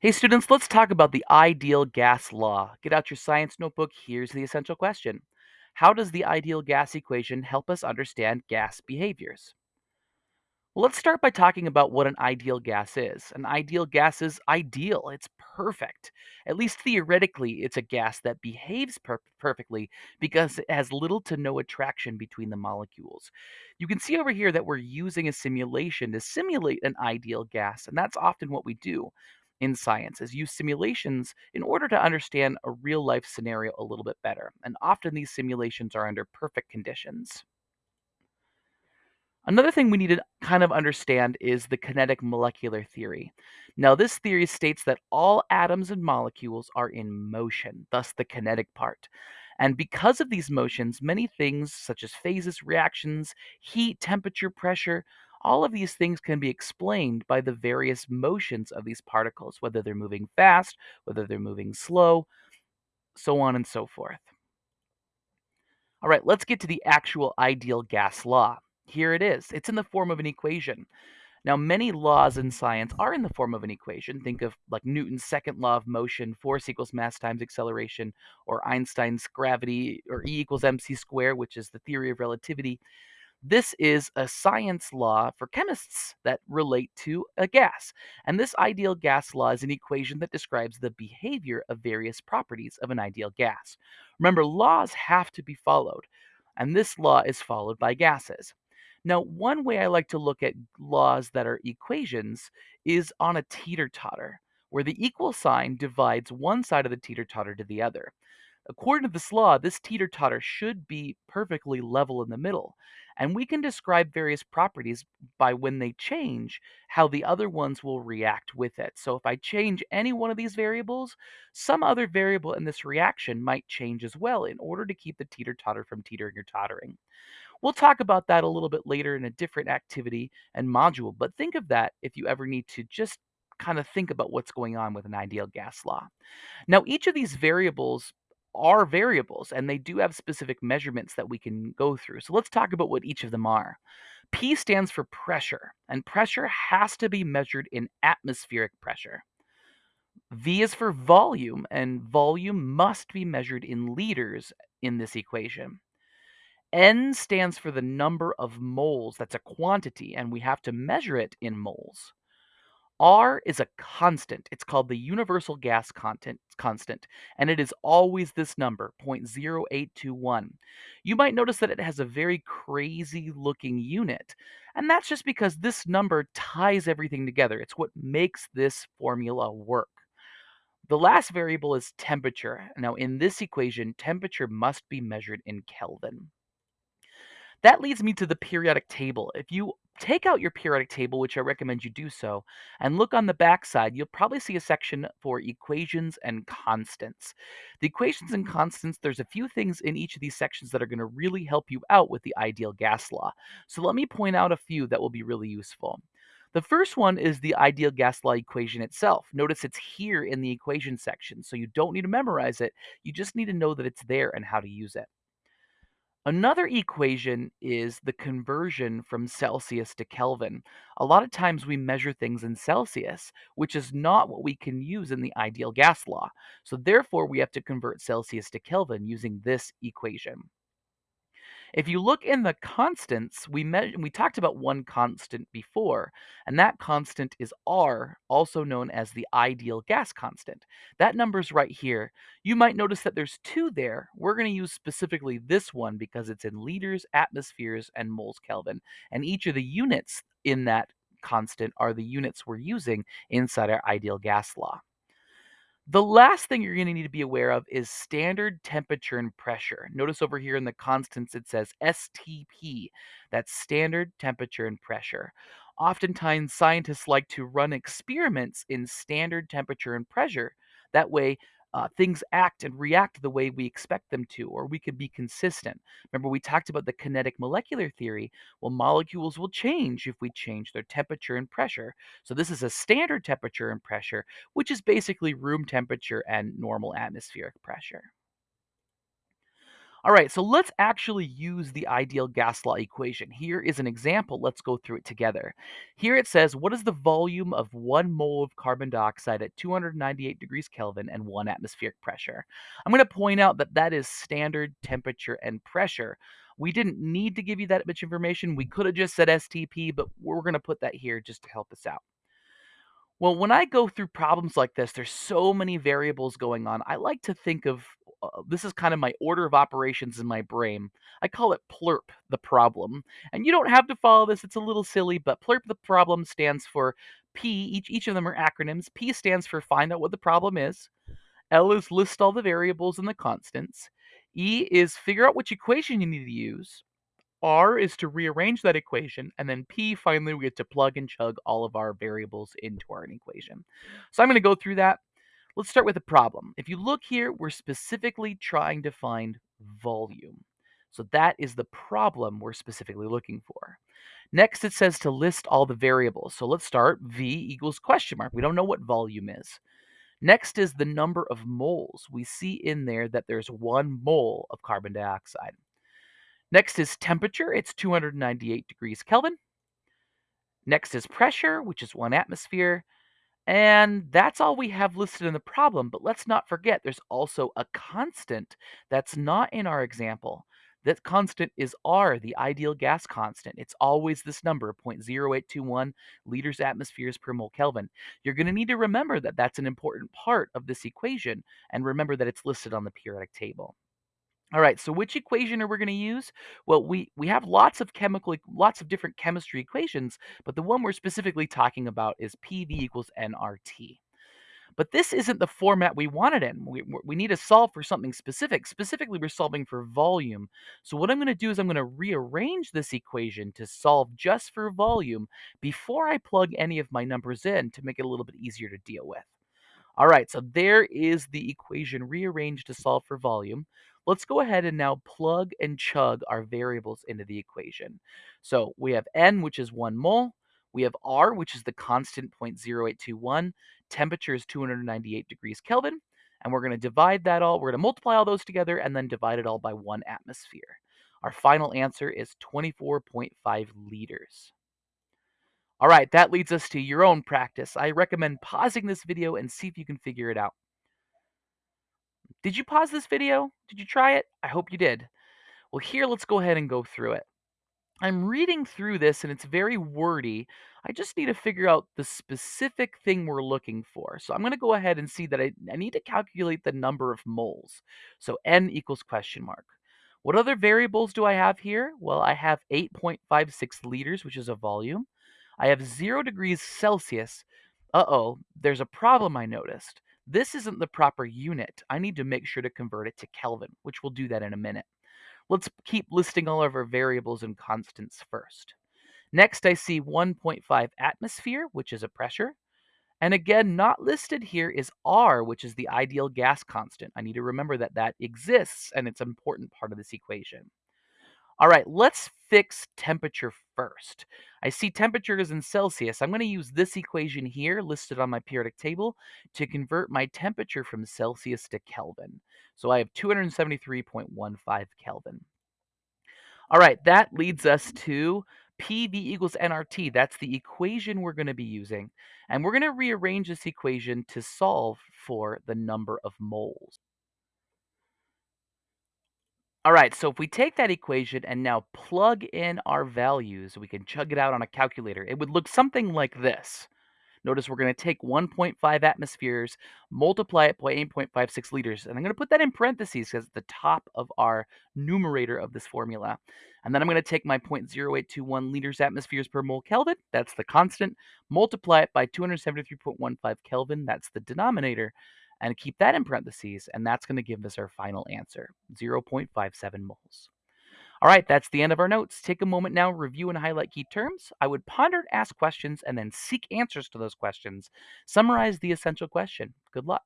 Hey students, let's talk about the ideal gas law. Get out your science notebook. Here's the essential question How does the ideal gas equation help us understand gas behaviors? Well, let's start by talking about what an ideal gas is. An ideal gas is ideal, it's perfect. At least theoretically, it's a gas that behaves per- perfectly because it has little to no attraction between the molecules. You can see over here that we're using a simulation to simulate an ideal gas, and that's often what we do in science is use simulations in order to understand a real life scenario a little bit better. And often these simulations are under perfect conditions. Another thing we need to kind of understand is the kinetic molecular theory. Now, this theory states that all atoms and molecules are in motion, thus the kinetic part. And because of these motions, many things such as phases, reactions, heat, temperature, pressure, all of these things can be explained by the various motions of these particles, whether they're moving fast, whether they're moving slow, so on and so forth. All right, let's get to the actual ideal gas law. Here it is. It's in the form of an equation. Now, many laws in science are in the form of an equation. Think of like Newton's second law of motion, force equals mass times acceleration, or Einstein's gravity, or E equals mc squared, which is the theory of relativity. This is a science law for chemists that relate to a gas. And this ideal gas law is an equation that describes the behavior of various properties of an ideal gas. Remember, laws have to be followed, and this law is followed by gases. Now, one way I like to look at laws that are equations is on a teeter totter, where the equal sign divides one side of the teeter totter to the other. According to this law, this teeter totter should be perfectly level in the middle, and we can describe various properties by when they change, how the other ones will react with it. So if I change any one of these variables, some other variable in this reaction might change as well in order to keep the teeter totter from teetering or tottering. We'll talk about that a little bit later in a different activity and module, but think of that if you ever need to just kind of think about what's going on with an ideal gas law. Now, each of these variables are variables and they do have specific measurements that we can go through. So let's talk about what each of them are. P stands for pressure, and pressure has to be measured in atmospheric pressure. V is for volume, and volume must be measured in liters in this equation. N stands for the number of moles. That's a quantity, and we have to measure it in moles. R is a constant. It's called the universal gas content, constant, and it is always this number, 0.0821. You might notice that it has a very crazy looking unit, and that's just because this number ties everything together. It's what makes this formula work. The last variable is temperature. Now, in this equation, temperature must be measured in Kelvin. That leads me to the periodic table. If you take out your periodic table, which I recommend you do so, and look on the back side, you'll probably see a section for equations and constants. The equations and mm-hmm. constants, there's a few things in each of these sections that are going to really help you out with the ideal gas law. So let me point out a few that will be really useful. The first one is the ideal gas law equation itself. Notice it's here in the equation section, so you don't need to memorize it. You just need to know that it's there and how to use it. Another equation is the conversion from Celsius to Kelvin. A lot of times we measure things in Celsius, which is not what we can use in the ideal gas law. So therefore, we have to convert Celsius to Kelvin using this equation. If you look in the constants, we me- we talked about one constant before, and that constant is R, also known as the ideal gas constant. That number's right here. You might notice that there's two there. We're going to use specifically this one because it's in liters, atmospheres, and moles Kelvin. And each of the units in that constant are the units we're using inside our ideal gas law. The last thing you're going to need to be aware of is standard temperature and pressure. Notice over here in the constants it says STP. That's standard temperature and pressure. Oftentimes, scientists like to run experiments in standard temperature and pressure. That way, uh, things act and react the way we expect them to, or we can be consistent. Remember, we talked about the kinetic molecular theory. Well, molecules will change if we change their temperature and pressure. So, this is a standard temperature and pressure, which is basically room temperature and normal atmospheric pressure. All right, so let's actually use the ideal gas law equation. Here is an example. Let's go through it together. Here it says, what is the volume of one mole of carbon dioxide at 298 degrees Kelvin and one atmospheric pressure? I'm going to point out that that is standard temperature and pressure. We didn't need to give you that much information. We could have just said STP, but we're going to put that here just to help us out. Well, when I go through problems like this, there's so many variables going on. I like to think of uh, this is kind of my order of operations in my brain. I call it PLERP, the problem. And you don't have to follow this, it's a little silly, but PLERP, the problem, stands for P. Each, each of them are acronyms. P stands for find out what the problem is. L is list all the variables and the constants. E is figure out which equation you need to use. R is to rearrange that equation, and then P, finally, we get to plug and chug all of our variables into our equation. So I'm going to go through that. Let's start with the problem. If you look here, we're specifically trying to find volume. So that is the problem we're specifically looking for. Next, it says to list all the variables. So let's start V equals question mark. We don't know what volume is. Next is the number of moles. We see in there that there's one mole of carbon dioxide. Next is temperature. It's 298 degrees Kelvin. Next is pressure, which is one atmosphere. And that's all we have listed in the problem. But let's not forget there's also a constant that's not in our example. That constant is R, the ideal gas constant. It's always this number, 0.0821 liters atmospheres per mole Kelvin. You're going to need to remember that that's an important part of this equation and remember that it's listed on the periodic table. All right, so which equation are we going to use? Well, we we have lots of chemical lots of different chemistry equations, but the one we're specifically talking about is PV equals nRT. But this isn't the format we wanted in. We, we need to solve for something specific. Specifically, we're solving for volume. So what I'm going to do is I'm going to rearrange this equation to solve just for volume before I plug any of my numbers in to make it a little bit easier to deal with. All right, so there is the equation rearranged to solve for volume. Let's go ahead and now plug and chug our variables into the equation. So we have N, which is 1 mole. We have R, which is the constant 0.0821. Temperature is 298 degrees Kelvin. And we're going to divide that all, we're going to multiply all those together and then divide it all by one atmosphere. Our final answer is 24.5 liters. All right, that leads us to your own practice. I recommend pausing this video and see if you can figure it out. Did you pause this video? Did you try it? I hope you did. Well, here, let's go ahead and go through it. I'm reading through this and it's very wordy. I just need to figure out the specific thing we're looking for. So I'm going to go ahead and see that I, I need to calculate the number of moles. So n equals question mark. What other variables do I have here? Well, I have 8.56 liters, which is a volume. I have 0 degrees Celsius. Uh-oh, there's a problem I noticed. This isn't the proper unit. I need to make sure to convert it to Kelvin, which we'll do that in a minute. Let's keep listing all of our variables and constants first. Next, I see 1.5 atmosphere, which is a pressure. And again, not listed here is R, which is the ideal gas constant. I need to remember that that exists and it's an important part of this equation. All right, let's fix temperature first. I see temperature is in Celsius. I'm going to use this equation here listed on my periodic table to convert my temperature from Celsius to Kelvin. So I have 273.15 Kelvin. All right, that leads us to PV equals nRT. That's the equation we're going to be using. And we're going to rearrange this equation to solve for the number of moles. All right, so if we take that equation and now plug in our values, we can chug it out on a calculator. It would look something like this. Notice we're going to take 1.5 atmospheres, multiply it by 8.56 liters, and I'm going to put that in parentheses because it's the top of our numerator of this formula. And then I'm going to take my 0.0821 liters atmospheres per mole Kelvin, that's the constant, multiply it by 273.15 Kelvin, that's the denominator, and keep that in parentheses, and that's going to give us our final answer, 0.57 moles. All right, that's the end of our notes. Take a moment now, review and highlight key terms. I would ponder, ask questions, and then seek answers to those questions. Summarize the essential question. Good luck.